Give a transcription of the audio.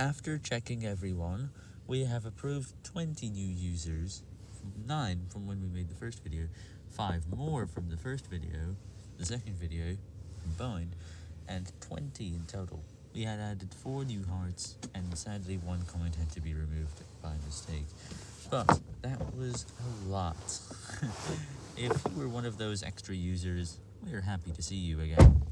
After checking everyone, we have approved 20 new users, 9 from when we made the first video, 5 more from the first video, the second video combined, and 20 in total. We had added 4 new hearts, and sadly one comment had to be removed by mistake. But that was a lot. if you were one of those extra users, we're happy to see you again.